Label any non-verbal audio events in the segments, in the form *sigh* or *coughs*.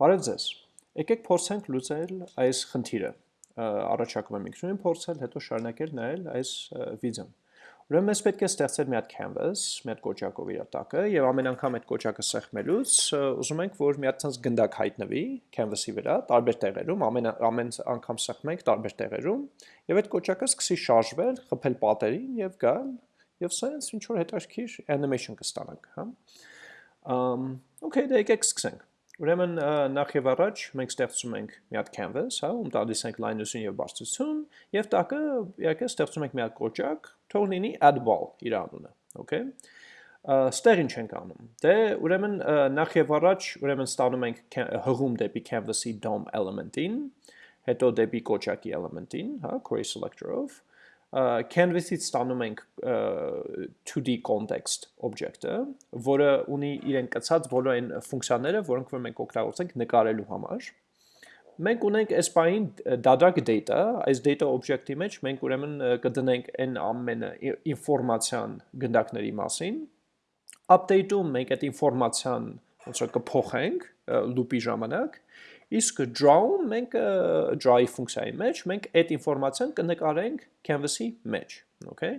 Բարև ձեզ։ Եկեք փորձենք լուծել այս խնդիրը։ Առաջարկում եմ ինքնուրույն փորձել, հետո շարունակել նայել այս վիդեոն։ Ուրեմն մեզ պետք է ստեղծել մի հատ canvas, մի հատ կոճակով իր տակը, եւ ամեն անգամ այդ կոճակը սեղմելուց ուզում ենք, որ մի հատ ցած գնդակ հայտնվի canvas-ի վրա, տարբեր տեղերում, ամեն ամեն անգամ սեղմենք տարբեր տեղերում, եւ այդ կոճակը սկսի շարժվել, խփել պատերին եւ գալ, եւ սենց ինչ որ հետաքրքիր animation կստանանք, հա։ Ամ, okay, դե եկեք սկսենք։ Ուրեմն նախ եւ առաջ մենք ստեղծում ենք մի հատ canvas, հա, ում տալիս ենք լայնություն եւ բարձրություն, եւ տակը իհարկե ստեղծում ենք մի հատ կոճակ, թող լինի add ball իր անունը, okay։ Ստեղ ինչ ենք անում։ Դե ուրեմն նախ եւ առաջ ուրեմն ստանում ենք հղում դեպի canvas-ի DOM element-ին, հետո դեպի կոճակի element-ին, հա, query selector-ով, canvas-ից ստանում ենք 2D context object-ը, որը ունի իրեն կցած բոլոր այն ֆունկցիաները, որոնք որ մենք օգտագործենք նկարելու համար։ Մենք ունենք այս բային դադարք data, այս data object-ի մեջ մենք ուրեմն կդնենք այն ամենը ինֆորմացիան գնդակների մասին։ Update-ում մենք այդ ինֆորմացիան ոնց որ կփոխենք loop-ի ժամանակ Իսկ draw-ում մենք draw-ի ֆունկցիայի մեջ մենք այդ ինֆորմացիան կնկարենք canvas-ի մեջ, okay?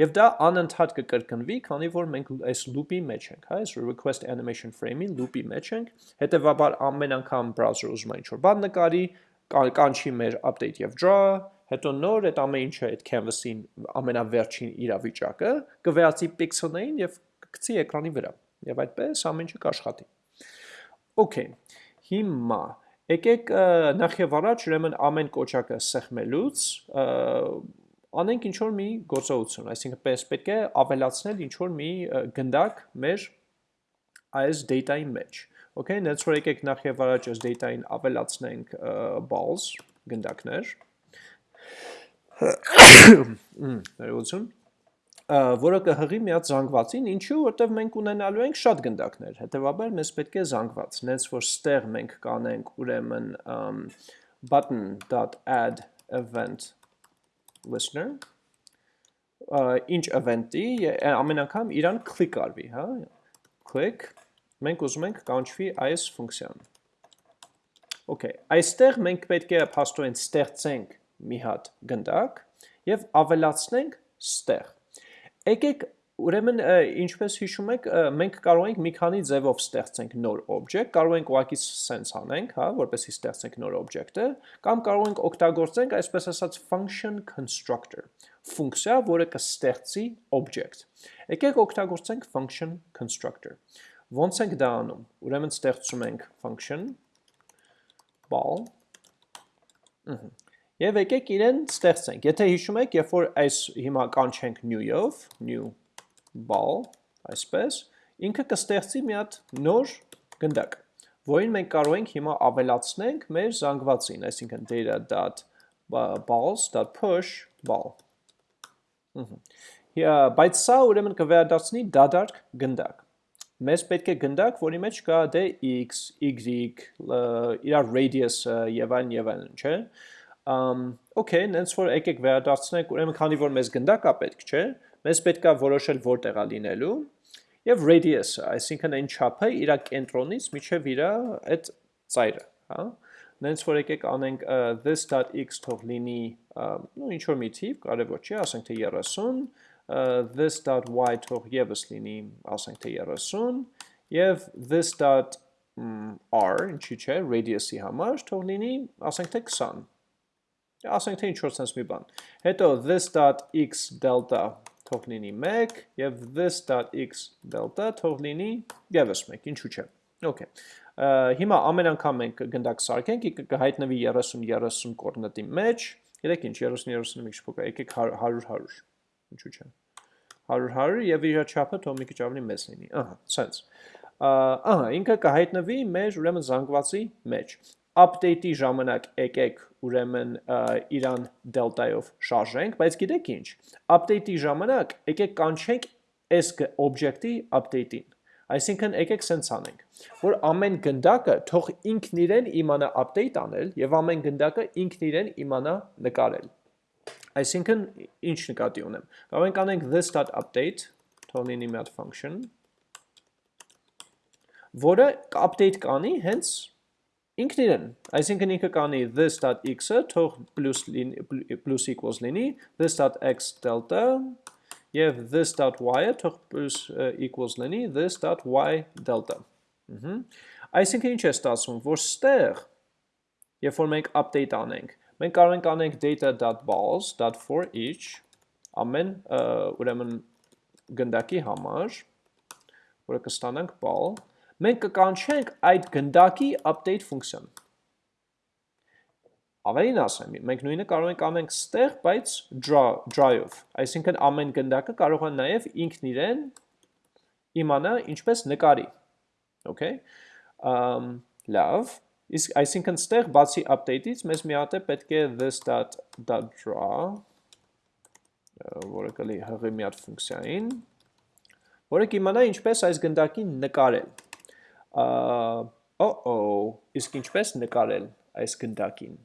Եվ դա անընդհատ կկրկնվի, քանի որ մենք այս loop-ի մեջ ենք, հա, այս request animation frame-ի loop-ի մեջ ենք, հետեւաբար ամեն անգամ browser ուզում է ինչ-որ բան նկարի, կանչի մեր update եւ draw, հետո նոր այդ ամեն ինչը այդ canvas-ին ամենավերջին իրավիճակը կվերածի pixel-ներին եւ կգցի էկրանի վրա։ Եվ այդպես ամեն ինչը կաշխատի։ Okay։ Հիմա Եկեք նախ եւ առաջ ուրեմն ամեն կոճակը սեղմելուց անենք ինչ որ մի գործողություն, այսինքն պես պետք է ավելացնել ինչ որ մի գնդակ մեր այս data-ի մեջ։ Okay, նենց որ եկեք նախ եւ առաջ այս data-ին ավելացնենք balls գնդակներ։ *coughs* Ներողություն որը կհղի մի հատ զանգվածին, ինչու, որտեվ մենք ունենալու ենք շատ գնդակներ, հետևաբար մեզ պետք է զանգված, նենց որ ստեղ մենք կանենք ուրեմն button.add event listener, ինչ event-ի, ամեն անգամ իրան click արվի, հա, click, մենք ուզում ենք կանչվի այս ֆունկցիան։ Okay, այստեղ մենք պետք է փաստորեն ստեղծենք մի հատ գնդակ եւ ավելացնենք ստեղ Եկեք ուրեմն ինչպես հիշում եք, մենք կարող ենք մի քանի ձևով ստեղծենք նոր object, կարող ենք ուղղակի sense անենք, հա, որպեսզի ստեղծենք նոր object-ը, կամ կարող ենք օգտագործենք այսպես ասած function constructor, ֆունկցիա, որը կստեղծի object։ Եկեք օգտագործենք function constructor։ Ոնց ենք դա անում։ Ուրեմն ստեղծում ենք function ball Ահա Եվ եկեք իրեն ստեղծենք։ Եթե հիշում եք, երբ որ այս հիմա կանչենք new-ով, new ball, այսպես, ինքը կստեղծի մի հատ նոր գնդակ, որին մենք կարող ենք հիմա ավելացնենք մեր զանգվածին, այսինքն data.balls.push ball։ Բայց սա ուրեմն կվերադարձնի դադարք գնդակ։ Մեզ պետք է գնդակ, որի մեջ կա դե x, y, իրար radius-ը եւ այլն եւ այլն, չէ՞ okay, նենց որ եկեք վերադարձնենք, ուրեմն քանի որ մեզ գնդակա պետք չէ, մեզ պետքա որոշել որտեղ է լինելու եւ radius-ը, այսինքն այն չափը իր կենտրոնից միջև իր այդ ծայրը, հա։ Նենց որ եկեք անենք this.x թող լինի, նո ինչ որ մի թիվ, կարևոր չի, ասենք թե 30, uh, this.y թող եւս լինի, ասենք թե 30, եւ this.r, ինչի՞ չէ, radius-ի համար թող լինի, ասենք թե 20 ասենք թե ինչ-որ sense մի բան։ Հետո this.x delta թող լինի 1 եւ this.x delta թող լինի եւս 1, ինչու՞ չէ։ Okay։ Հիմա ամեն անգամ մենք գնդակ սարքենք, կհայտնվի 30-30 կորնետի մեջ։ Գիտեք ինչ, 30-30-ը մի քիչ փոքր, եկեք 100-100, ինչու՞ չէ։ 100-100 եւ իր չափը թող մի քիչ ավելի մեծ լինի։ Ահա, sense։ Ահա, ինքը կհայտնվի մեր ուրեմն զանգվածի մեջ update-ի ժամանակ եկեք ուրեմն իրան դելտայով շարժենք, բայց գիտեք ինչ, update-ի ժամանակ եկեք կանչենք այս object-ի update-ին։ Այսինքն եկեք սենց անենք, որ ամեն գնդակը թող ինքն իրեն իմանա update անել եւ ամեն գնդակը ինքն իրեն իմանա նկարել։ Այսինքն ինչ նկատի ունեմ։ Կարող ենք անենք this.update, թող լինի մի հատ function, որը update կանի հենց ինքն իրեն, այսինքն ինքը կանի this.x-ը թող plus, equals լինի, this.x delta և this.y-ը թող plus equals լինի this.y delta։ Այսինքն ինչ է ստացվում, որ ստեղ, երբ որ մենք update անենք, մենք կարող ենք անենք data.balls.for each ամեն ուրեմն գնդակի համար, որը կստանանք ball, մենք կկանչենք այդ գնդակի update ֆունկցիան։ Ավելին ասեմ, մենք նույնը կարող ենք անենք ստեղ, բայց dry-ով, այսինքն ամեն գնդակը կարող է նաև ինքն իրեն իմանա ինչպես նկարի, okay? Լավ, իսկ այսինքն ստեղ բացի update-ից մեզ մի հատ է պետք է this.draw, որը կլի հղի մի հատ ֆունկցիային, որը կիմանա ինչպես այս գնդակին նկարել օ-օ, իսկ ինչպես նկարել այս գնդակին։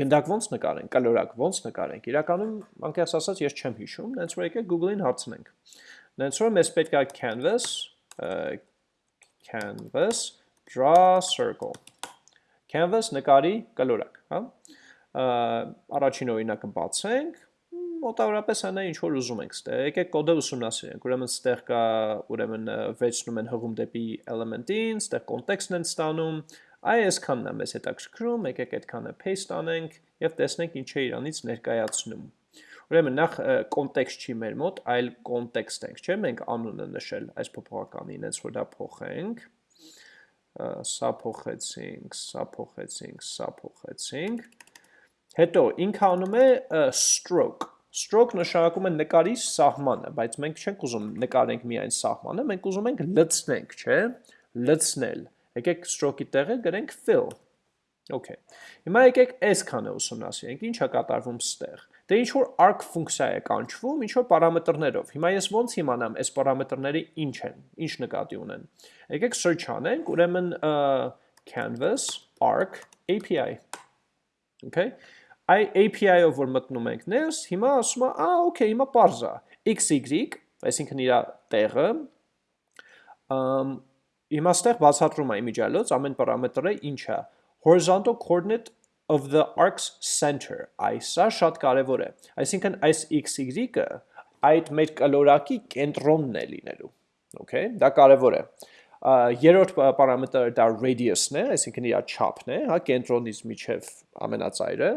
Գնդակ ոնց նկարենք, կալորակ ոնց նկարենք։ Իրականում անկեղծ ասած ես չեմ հիշում, նենց որ եկեք Google-ին հարցնենք։ Նենց որ մեզ պետք է canvas canvas draw circle։ Canvas նկարի կալորակ, հա։ Առաջին օրինակը բացենք, մոտավորապես է ինչ որ ուզում ենք ստեղ։ Եկեք կոդը ուսումնասիրենք։ Ուրեմն ստեղ կա ուրեմն վերցնում են հղում դեպի element-ին, ստեղ context-ն են ստանում։ Այ այսքանն է մեզ հետաքրքրում, եկեք այդքանը paste անենք եւ տեսնենք ինչ է իրանից ներկայացնում։ Ուրեմն նախ context չի մեր մոտ, այլ context ենք, չէ՞, մենք անունը նշել այս փոփոխականին, հենց որ դա փոխենք սա փոխեցինք, սա փոխեցինք, սա փոխեցինք։ Հետո ինքը անում է stroke Stroke նշանակում է նկարի սահմանը, բայց մենք չենք ուզում նկարենք միայն սահմանը, մենք ուզում ենք լցնենք, չէ, լցնել։ Եկեք stroke-ի տեղը գրենք fill։ Okay։ Հիմա եկեք այս քանը ուսումնասիրենք, ինչ է կատարվում ստեղ։ Դե ինչ որ arc ֆունկցիա է կանչվում, ինչ որ պարամետրներով։ Հիմա ես ոնց իմանամ այս պարամետրները ինչ են, ինչ նկատի ունեն։ Եկեք search անենք, ուրեմն canvas arc API։ Okay այ API-ով որ մտնում ենք ներս, հիմա ասում է, «Ա, օքեյ, հիմա parz է»։ XY, այսինքն իր տեղը, ըմ հիմա ստեղ բացատրում է իմիջիալոց ամեն պարամետրը ինչ է։ Horizontal coordinate of the arc's center։ Այսա շատ կարևոր է։ Այսինքն այս XY-ը այդ մեր կլորակի կենտրոնն է լինելու։ Okay, դա կարևոր է երրորդ պարամետրը դա radius-ն է, այսինքն իր չափն է, հա, կենտրոնից միջև ամենածայրը,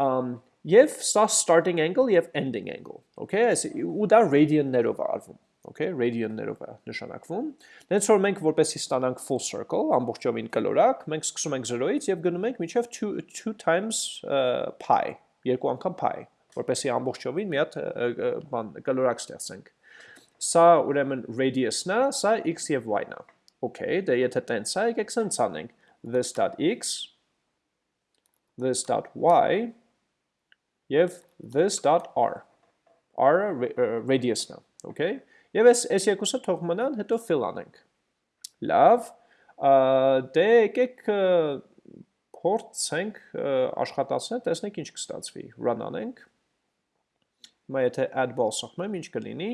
um, եւ սա starting angle եւ ending angle, okay, այս ու դա radian-ներով է արվում, okay, radian-ներով է նշանակվում։ Դենց որ մենք որպեսի ստանանք full circle, ամբողջովին կլորակ, մենք սկսում ենք 0-ից եւ գնում ենք մինչեւ 2 2 times uh, pi, երկու անգամ pi, որպեսի ամբողջովին մի հատ բան կլորակ ստեղծենք։ Սա ուրեմն radius-ն է, սա x եւ y-ն է։ Okay, դե եթե տենց է, եկեք սենց անենք this.x this.y եւ this.r r-ը radius-ն է, okay? Եվ այս այս երկուսը թող մնան, հետո fill անենք։ Լավ, դե եկեք փորձենք աշխատացնել, տեսնենք ինչ կստացվի։ Run անենք։ Հիմա եթե add ball սխմեմ, ինչ կլինի։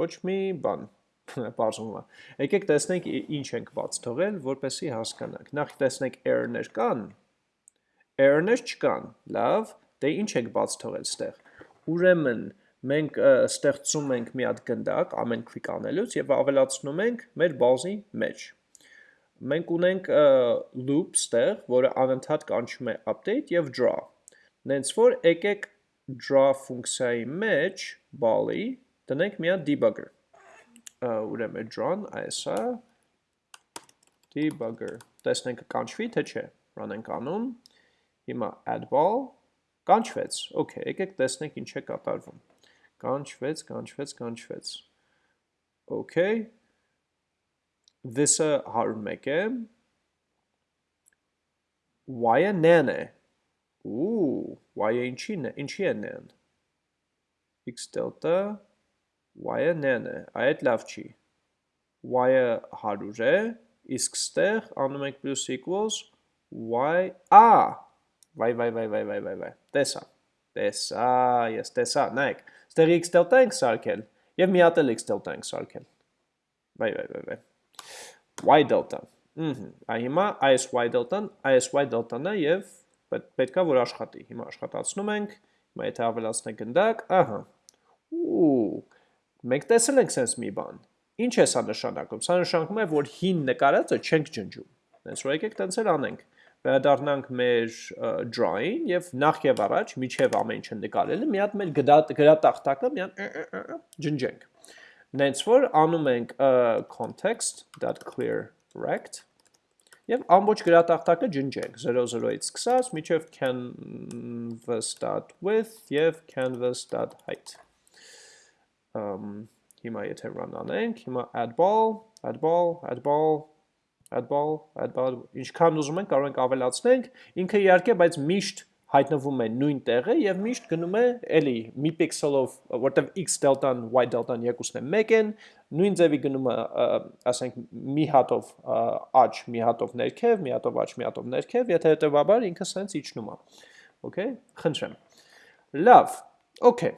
Ոչ մի բան *laughs* բարձում է։ Եկեք տեսնենք ինչ ենք բաց թողել, որպեսի հասկանանք։ Նախ տեսնենք error-ներ կան։ Error-ներ չկան։ Լավ, Դե ինչ ենք բաց թողել ստեղ։ Ուրեմն մենք ստեղծում ենք մի հատ գնդակ ամեն click անելուց եւ ավելացնում ենք մեր բազի մեջ։ Մենք ունենք loop ստեղ, որը անընդհատ կանչում է update եւ draw։ Նենց որ եկեք draw ֆունկցիայի մեջ ball-ի տնենք մի հատ debugger։ Ուրեմն draw-ն այս է debugger։ Տեսնենք կանչվի թե չէ։ Run ենք անում։ Հիմա add ball Կանչվեց, okay, եկեք տեսնենք ինչ է կատարվում։ Կանչվեց, կանչվեց, կանչվեց։ Okay, this-ը 101 է, y-ը n-ն է, ու, y-ը ինչի ինչի է n-ն, x delta, y-ը n-ն է, այդ լավ չի, y-ը 100 է, իսկ ստեղ անում ենք plus equals, y, a, Վայ, վայ, վայ, վայ, վայ, վայ, վայ։ Տեսա։ Տեսա, ես տեսա, նայեք։ Ստեղ x delta ենք սարքել եւ մի հատ էլ x delta ենք սարքել։ Վայ, վայ, վայ, վայ։ y delta։ Ահա, այ հիմա ISY դելտան, ISY դելտան է եւ պետքա որ աշխատի։ Հիմա աշխատացնում ենք, հիմա եթե ավելացնենք գնդակ, ահա։ Ու մենք տեսել ենք sense մի բան։ Ինչ է սա նշանակում։ Սա նշանակում է, որ հին նկարածը չենք ջնջում։ Դենց որ եկեք տենց էլ անենք վերադառնանք մեր drawing եւ նախ եւ առաջ միջև ամեն ինչը նկարելը մի հատ մեր գրատախտակը մի հատ ջնջենք նենց որ անում ենք context.clear rect եւ ամբողջ գրատախտակը ջնջենք 00-ից սկսած միջև canvas.width եւ canvas.height um հիմա եթե run անենք հիմա add ball add ball add ball add ball, add ball, ինչքան ուզում ենք կարող ենք ավելացնենք, ինքը իհարկե, բայց միշտ հայտնվում է նույն տեղը եւ միշտ գնում է էլի մի պիքսելով, որտեվ x դելտան, y դելտան երկուսն է 1 են, նույն ձևի գնում է, ասենք, մի հատով աճ, մի հատով ներքև, մի հատով աճ, մի հատով ներքև, եթե հետեւաբար ինքը սենց իջնում է։ Okay, խնդրեմ։ Լավ, okay։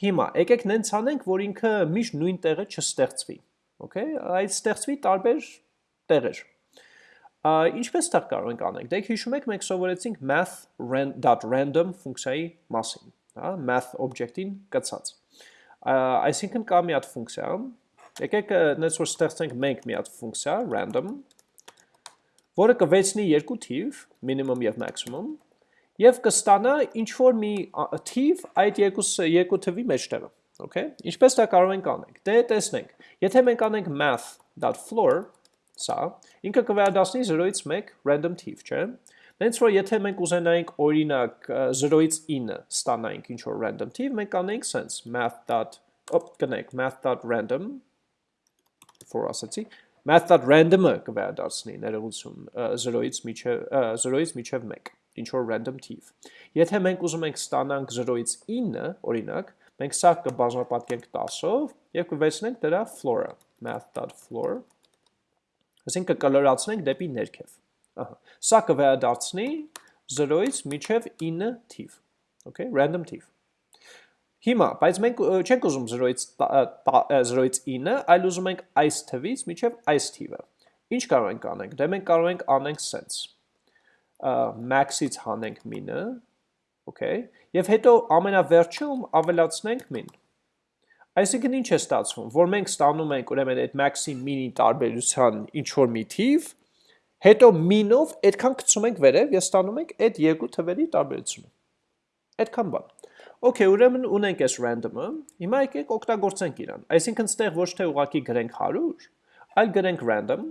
Հիմա եկեք նենց անենք, որ ինքը միշտ նույն տեղը չստեղծվի։ Okay, այդ ստեղծվի տարբեր տեղեր։ Ինչպես դա կարող ենք անենք։ Դե հիշում եք մենք սովորեցինք math.random ֆունկցիայի մասին, հա, math object-ին կցած։ Այսինքն կա մի հատ ֆունկցիա, եկեք նենց որ ստեղծենք մենք մի հատ ֆունկցիա random, որը կվեցնի երկու թիվ, minimum եւ maximum, եւ կստանա ինչ որ մի թիվ այդ երկու երկու թվի մեջտեղը, okay? Ինչպես դա կարող ենք անենք։ Դե տեսնենք։ Եթե մենք անենք math.floor, սա, ինքը կվերադասնի 0-ից 1 random թիվ, չէ։ Նենց որ եթե մենք ուզենայինք օրինակ 0-ից 9 ստանայինք ինչ որ random թիվ, մենք անենք sense math. օպ կնեք math.random for ասացի math.random-ը կվերադասնի ներողություն 0-ից միջև 0-ից միջև 1 ինչ որ random թիվ։ Եթե մենք ուզում ենք ստանանք 0-ից 9, օրինակ, մենք սա կբազմապատկենք 10-ով եւ կվերցնենք դրա floor-ը math.floor Այսինքն կկլորացնենք դեպի ներքև։ Ահա։ Սա կվերադարձնի 0-ից միջև 9 թիվ։ Okay, random թիվ։ Հիմա, բայց մենք չենք ուզում 0-ից 0-ից 9, այլ ուզում ենք այս թվից միջև այս թիվը։ Ինչ կարող ենք անենք։ Դե մենք կարող ենք անենք sense։ Max-ից հանենք min-ը, okay, եւ հետո ամենավերջում ավելացնենք min։ Այսինքն ինչ է ստացվում, որ մենք ստանում ենք ուրեմն այդ max-ի min-ի տարբերության ինչ որ մի թիվ, հետո min-ով այդքան գցում ենք վերև եւ ստանում ենք այդ երկու թվերի տարբերությունը։ Այդքան բան։ Okay, ուրեմն ունենք այս random-ը, հիմա եկեք օգտագործենք իրան։ Այսինքն ստեղ ոչ թե ուղակի գրենք 100, այլ գրենք random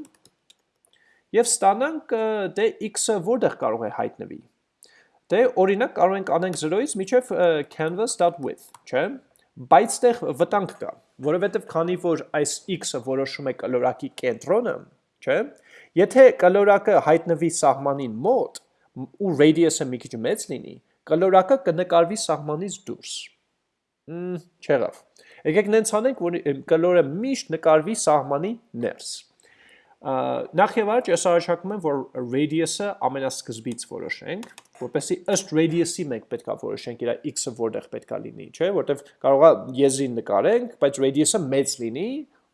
եւ ստանանք դե x-ը որտեղ կարող է հայտնվի։ Դե օրինակ կարող ենք անենք 0-ից միջև canvas.width, չէ՞ բայց տեղ վտանգ կա, որովհետև քանի որ այս x-ը որոշում է կլորակի կենտրոնը, չէ, եթե կլորակը հայտնվի սահմանին մոտ ու radius-ը մի քիչ մեծ լինի, կլորակը կնկարվի սահմանից դուրս։ Մմ, չեղավ։ Եկեք նենց անենք, որ կլորը միշտ նկարվի սահմանի ներս։ Նախ եւ առաջ ես առաջարկում եմ, որ radius-ը ամենասկզբից որոշենք, որպեսզի ըստ radius-ի մենք պետքա որոշենք իր x-ը որտեղ պետքա լինի, չէ՞, որտեվ կարողա եզրին նկարենք, բայց radius-ը մեծ լինի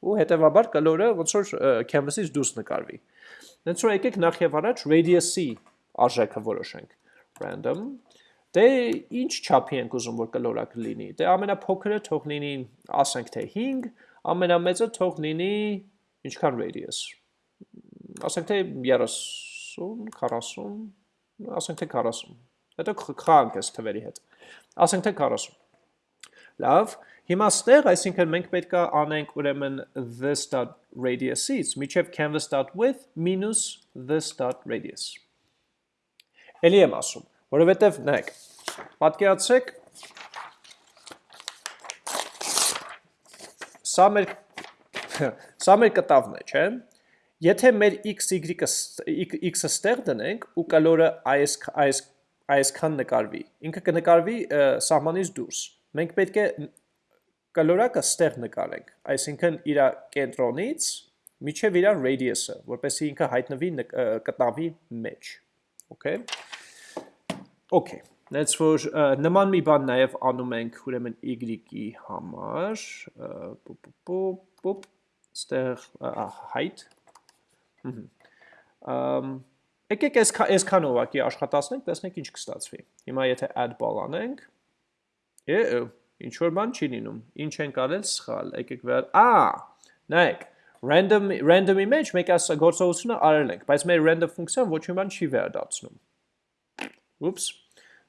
ու հետեւաբար կլորը ոնց որ canvas-ից դուրս նկարվի։ Դենց որ եկեք նախ եւ առաջ radius-ի արժեքը որոշենք։ Random. Դե ինչ չափի ենք ուզում որ կլորակը լինի։ Դե ամենափոքրը թող լինի, ասենք թե 5, ամենամեծը թող լինի ինչքան radius ասենք թե 30, 40, ասենք թե 40։ Հետո խանք այս թվերի հետ։ Ասենք թե 40։ Լավ, հիմա ստեղ, այսինքն մենք պետք է անենք ուրեմն this.radius-ից միջև canvas.width minus this.radius։ Էլի եմ ասում, որովհետև նայեք, պատկերացրեք սա մեր *laughs* սա մեր կտավն է, չէ՞։ Եթե մեր x y-ը x-ը ստեղ դնենք ու կալորը այս այս այսքան նկարվի, ինքը կնկարվի սահմանից դուրս։ Մենք պետք է կալորակը ստեղ նկարենք, այսինքն իր կենտրոնից միջև իր radius-ը, որպեսզի ինքը հայտնվի կտավի մեջ։ Okay։ Okay։ Let's որ նման մի բան նաև անում ենք ուրեմն y-ի համար, պոպ պոպ ստեղ height Եկեք այս այսքան ուղակի աշխատացնենք, տեսնենք ինչ կստացվի։ Հիմա եթե add ball անենք, է ինչ որ բան չի լինում։ Ինչ ենք արել սխալ։ Եկեք վեր, ա, նայեք, random random-ի մեջ մեկ այս գործողությունը արել ենք, բայց մեր random ֆունկցիան ոչ մի բան չի վերադարձնում։ Ուպս։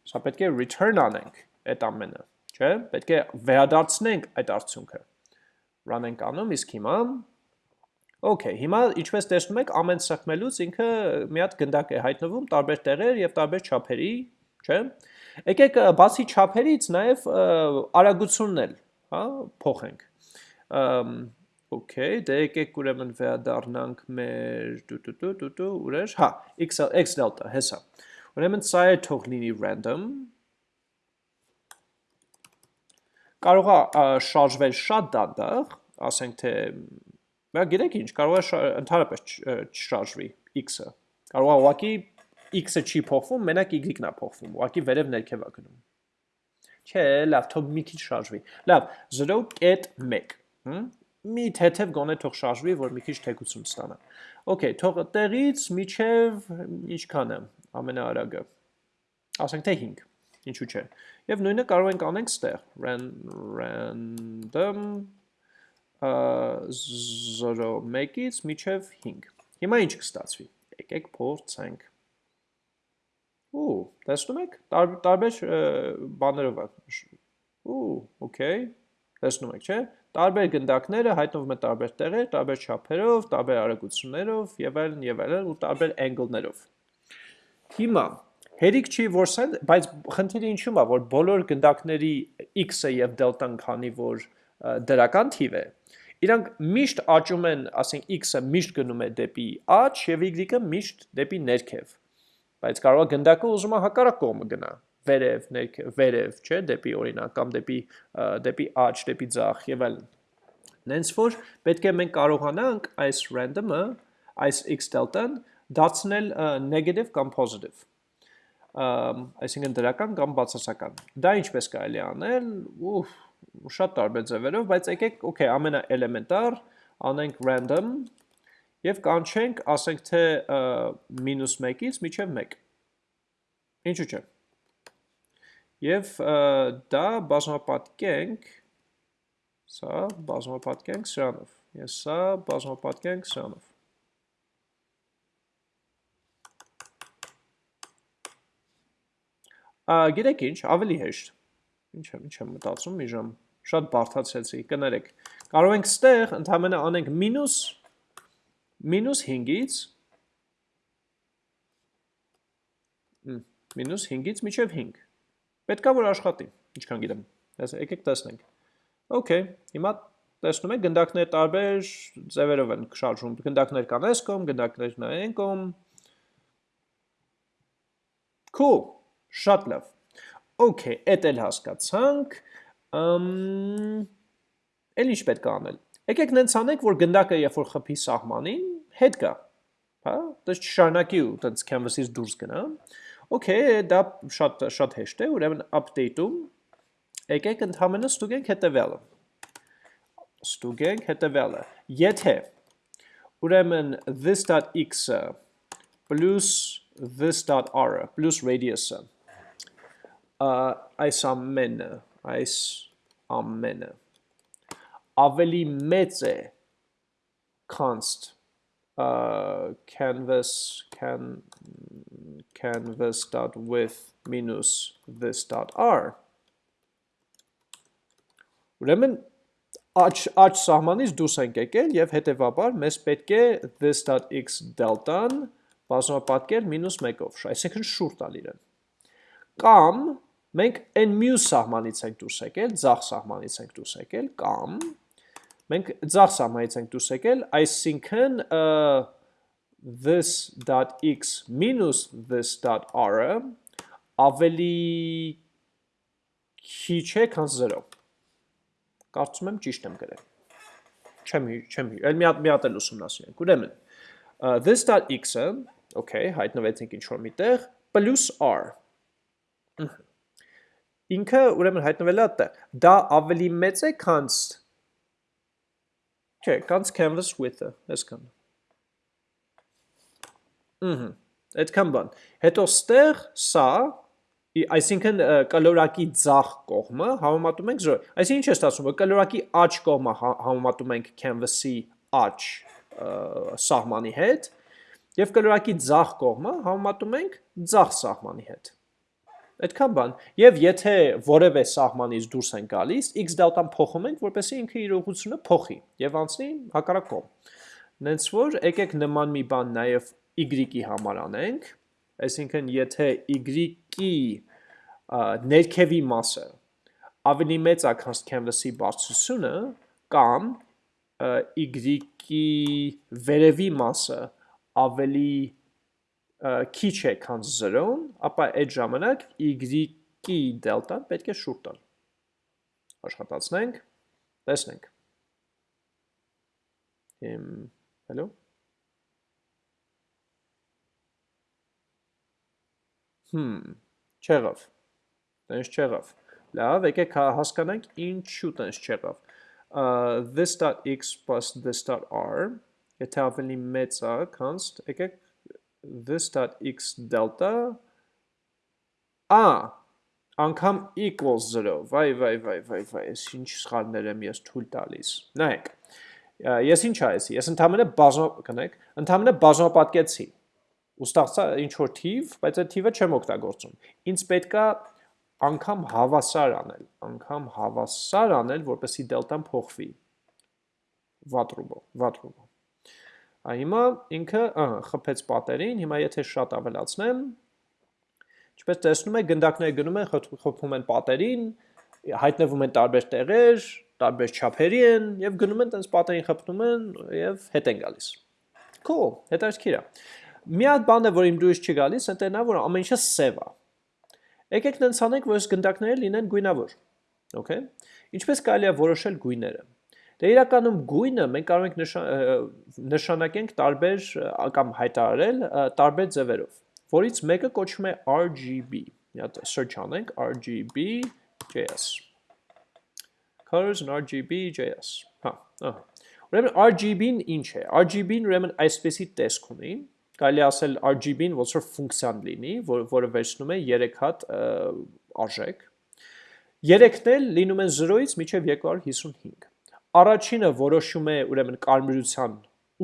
Սա պետք է return անենք այդ ամենը, չէ՞։ Պետք է վերադարձնենք այդ արդյունքը։ Run ենք անում, իսկ հիմա Okay, հիմա ինչպես տեսնում եք, ամեն սեղմելուց ինքը մի հատ գնդակ է հայտնվում տարբեր տեղեր եւ տարբեր չափերի, չէ՞։ Եկեք բացի չափերից նաև արագությունն էլ, հա, փոխենք։ Okay, դե եկեք ուրեմն վերադառնանք մեր տու-տու տու-տու ուրեր, հա, x x delta, հեսա։ Ուրեմն սա է թող լինի random։ Կարող է շարժվել շատ դանդաղ, ասենք թե Բա գիտեք ինչ, կարող է ընդհանրապես չշարժվի x-ը։ Կարող է ուղղակի x-ը չի փոխվում, մենակ y-ն է փոխվում, ուղղակի վերև ներքև է գնում։ Չէ, լավ, թող մի քիչ շարժվի։ Լավ, 0.1, հմ մի թեթև գոնե թող շարժվի, որ մի քիչ թեկություն ստանա։ Okay, թող տեղից միջև ինչքան է ամենաարագը։ Ասենք թե 5, ինչու՞ չէ։ Եվ նույնը կարող ենք անենք ստեղ random 0-1-ից միջև 5։ Հիմա ինչ կստացվի։ Եկեք փորձենք։ Ու, տեսնում եք, տարբեր բաներով է։ Ու, okay։ Տեսնում եք, չէ՞։ Տարբեր գնդակները հայտնվում են տարբեր տեղեր, տարբեր չափերով, տարբեր արագություններով եւ այլն եւ այլն ու տարբեր angle-ներով։ Հիմա հերիք չի որ սա, բայց խնդիրը ինչու՞մ է, որ բոլոր գնդակների x-ը եւ դելտան քանի որ դրական թիվ է, Իրանք միշտ աճում են, ասենք x-ը միշտ գնում է դեպի աճ եւ y-ը միշտ դեպի ներքև։ Բայց կարող է գնդակը ուզում է հակառակ կողմը գնա, վերև, ներքև, վերև, չէ, դեպի օրինակ կամ դեպի դեպի աճ, դեպի ձախ եւ այլն։ Նենց որ պետք է մենք կարողանանք այս random-ը, այս x delta-ն դարձնել negative կամ positive այսինքն դրական կամ բացասական։ Դա ինչպես կարելի անել, ուֆ, շատ տարբեր ձևերով, բայց եկեք, okay, ամենաէլեմենտար անենք random եւ կանչենք, ասենք թե -1-ից միջև 1։ Ինչու՞ չէ։ Եվ դա բազմապատկենք սա բազմապատկենք սրանով։ Ես սա բազմապատկենք սրանով։ Գիտեք ինչ, ավելի հեշտ։ Ինչ եմ, ինչ եմ մտածում մի ժամ շատ բարթացեցի, կներեք։ Կարող ենք ստեղ ընդհանրապես անենք մինուս մինուս 5-ից մինուս 5-ից միջև 5։ Պետքա որ աշխատի, ինչքան գիտեմ։ Եկեք տեսնենք։ Okay, հիմա տեսնում եք գնդակներ տարբեր ձևերով են շարժում։ Գնդակներ կան այս կողմ, գնդակներ նա այն կողմ։ Cool, շատ լավ։ Okay, էդ էլ հասկացանք էլ ինչ պետք է անել։ Եկեք նենց անենք, որ գնդակը երբ որ խփի սահմանին, հետ գա։ Հա, դες չշարունակի ու տենց canvas-ից դուրս գնա։ Okay, դա շատ շատ հեշտ է, ուրեմն update-ում եկեք ընդհանրապես ստուգենք հետևյալը։ Ստուգենք հետևյալը։ Եթե ուրեմն this.x-ը plus this.r-ը plus radius-ը այս ամենը այս ամենը ավելի մեծ է const uh, canvas can canvas dot with minus this dot r ուրեմն աճ աճ սահմանից դուրս ենք եկել եւ հետեւաբար մեզ պետք է this.x delta-ն բազմապատկել -1-ով, այսինքն շուրջ տալ իրեն։ Կամ մենք այն մյուս սահմանից ենք դուրս եկել, ձախ սահմանից ենք դուրս եկել, կամ մենք ձախ սահմանից ենք դուրս եկել, այսինքն this.x minus this.r-ը ավելի քիչ է, քան 0։ Կարծում եմ ճիշտ եմ գրել։ Չեմ չեմ այլ մի հատ մի հատ էլ ուսումնասիրենք։ Ուրեմն this.x-ը, okay, հայտնվեցինք ինչ որ միտեղ, r։ Ահա ինքը ուրեմն հայտնվել է այդտեղ։ Դա ավելի մեծ է, քան Չէ, քան canvas width-ը, այսքան։ Ահա, այդքան բան։ Հետո ստեղ սա այսինքն կլորակի ցախ կողմը համեմատում ենք 0։ Այսինքն ինչ է ստացվում, որ կլորակի աջ կողմը համեմատում ենք canvas-ի աջ սահմանի հետ եւ կլորակի ցախ կողմը համեմատում ենք ցախ սահմանի հետ։ Այդքան բան։ Եվ եթե որևէ սահմանից դուրս են գալիս, x դելտան փոխում ենք, որպեսզի ինքը իր ուղղությունը փոխի եւ անցնի հակառակ կողմ։ Նենց որ եկեք նման մի բան նաեւ y-ի համար անենք, այսինքն եթե y-ի ներքևի մասը ավելի մեծ է, քան canvas-ի բարձրությունը, կամ y-ի վերևի մասը ավելի քիչ է, քան 0-ն, ապա այդ ժամանակ y-ի դելտան պետք է շուրջ տալ։ Աշխատացնենք, տեսնենք։ Եմ, հելո։ Հմ, չեղավ։ Տենց չեղավ։ Լավ, եկեք հա, հասկանանք ինչու տենց չեղավ։ this.x plus this.r եթե ավելի մեծ է, const, եկեք this.x delta a անգամ equals 0 վայ վայ վայ վայ վայ ես ինչ սխալներ եմ ես թույլ տալիս նայեք ես ինչ այսի ես ընդհանրապես բազո կնեք ընդհանրապես բազմապատկեցի ու ստացա ինչ որ թիվ բայց այդ թիվը չեմ օգտագործում ինձ պետքա անգամ հավասար անել, անգամ հավասար անել, որպեսի դելտան փոխվի վատրուբով, վատրուբով։ Ա հիմա ինքը ահա խփեց պատերին, հիմա եթե շատ ավելացնեմ, ինչպես տեսնում եք, գնդակները գնում են, խփում են պատերին, հայտնվում են տարբեր տեղեր, տարբեր չափերի են եւ գնում են տենց պատերին խփնում են եւ հետ են գալիս։ Cool, հետաքրքիր է։ Մի հատ բան է, որ իմ դուրս չի գալիս, ընտենա որ ամեն ինչը սև է Եկեք նենց անենք, որ այս գնդակները լինեն գույնավոր։ Okay։ Ինչպես կարելի է որոշել գույները։ Դե իրականում գույնը մենք կարող ենք նշանակենք տարբեր կամ հայտարարել տարբեր ձևերով, որից մեկը կոչվում է RGB։ Մի հատ search անենք RGB.js։ Colors and RGB.js։ Հա, ահա։ Ուրեմն RGB-ն ինչ է։ RGB-ն ուրեմն այսպեսի տեսք ունի, կարելի ասել RGB-ն ոնց որ ֆունկցիան լինի, որ, որը վերցնում է 3 հատ արժեք։ Երեքն էլ լինում են 0-ից մինչև 255։ Առաջինը որոշում է ուրեմն կարմրության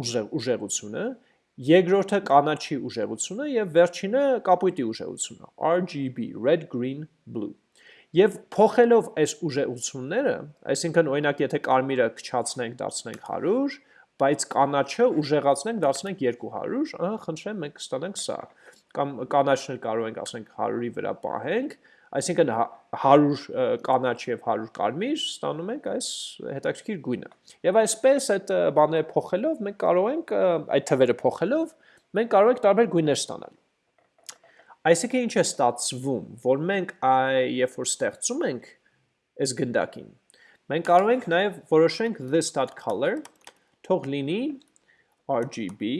ուժեղ, ուժեղությունը, երկրորդը կանաչի ուժեղությունը եւ վերջինը կապույտի ուժեղությունը, RGB, red, green, blue։ Եվ փոխելով այս ուժեղությունները, այսինքն օրինակ եթե կարմիրը քչացնենք, դարձնենք 100, բայց կանաչը ուժեղացնենք, դարձնենք 200, ահա խնդրեմ մենք կստանանք սա։ Կամ կանաչն էլ կարող ենք ասենք 100-ի վրա պահենք, այսինքն 100 կանաչ եւ 100 կարմիր ստանում ենք այս հետաքրքիր գույնը։ Եվ այսպես այդ բաները փոխելով մենք կարող ենք այդ թվերը փոխելով մենք կարող ենք տարբեր գույներ ստանալ։ Այսինքն ինչ է ստացվում, որ մենք երբ որ ստեղծում ենք այս գնդակին, մենք կարող ենք նաև որոշենք this.color թող լինի RGB,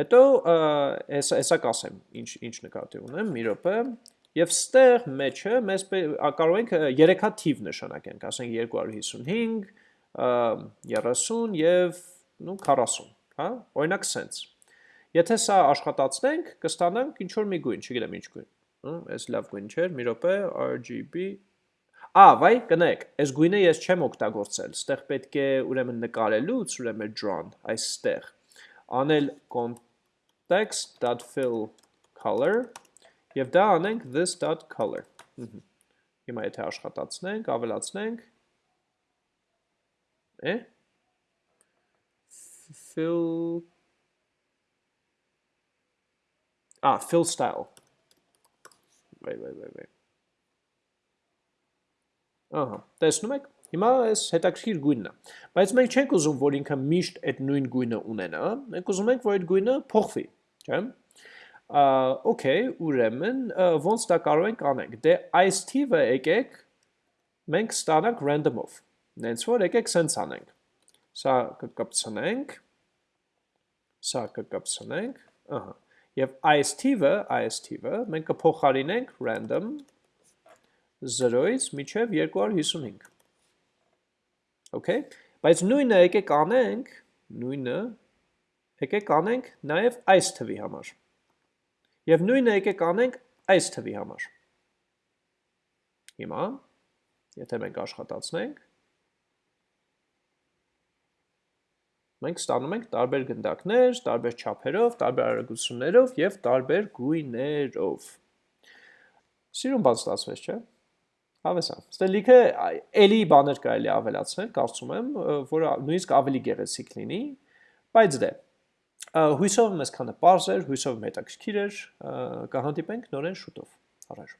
հետո հեսա կասեմ, ինչ, ինչ նկատի ունեմ, մի ռոպը, և ստեղ մեջը մեզ կարող ենք երեքա թիվ նշանակենք, ասենք 255, 30 և նու 40, հա, օրինակ սենց։ Եթե սա աշխատացնենք, կստանանք ինչ-որ մի գույն, չգիտեմ ինչ գույն, այս լավ գույն չէր, մի ռոպե, RGB, Ա, վայ, կնեք, այս գույնը ես չեմ օգտագործել, ստեղ պետք է ուրեմն նկարելուց, ուրեմն drawn, այստեղ, անել context.fill color, և դա անենք this.color, հիմա եթե աշխատացնենք, ավելացնենք, է, fill, ա, fill style, վայ, վայ, վայ, վայ, Ահա, տեսնում եք, հիմա այս հետաքրքիր գույնն է։ Բայց մենք չենք ուզում, որ ինքը միշտ այդ նույն գույնը ունենա, մենք ուզում ենք, որ այդ գույնը փոխվի, չէ՞։ Okay, ուրեմն ոնց դա կարող ենք անենք։ Դե այս թիվը եկեք մենք ստանանք random-ով։ Նենց որ եկեք սենց անենք։ Սա կկպցնենք։ Սա կկպցնենք, ահա։ Եվ այս թիվը, այս թիվը մենք կփոխարինենք random 0-ից միջև 255։ Okay, բայց նույնը եկեք անենք, նույնը եկեք անենք նաև այս թվի համար։ Եվ նույնը եկեք անենք այս թվի համար։ Հիմա, եթե մենք աշխատացնենք, մենք ստանում ենք տարբեր գնդակներ, տարբեր չափերով, տարբեր արագություններով եւ տարբեր գույներով։ Սիրուն բան ստացվեց, չէ՞։ Հավեսա։ Ստե լիքը էլի բաներ կարելի ավելացնել, կարծում եմ, որ նույնիսկ ավելի գեղեցիկ լինի, բայց դե հույսով մեզ քանը པարզ էր, հույսով հետաքրքիր էր, կհանդիպենք նորեն շուտով։ Առաջ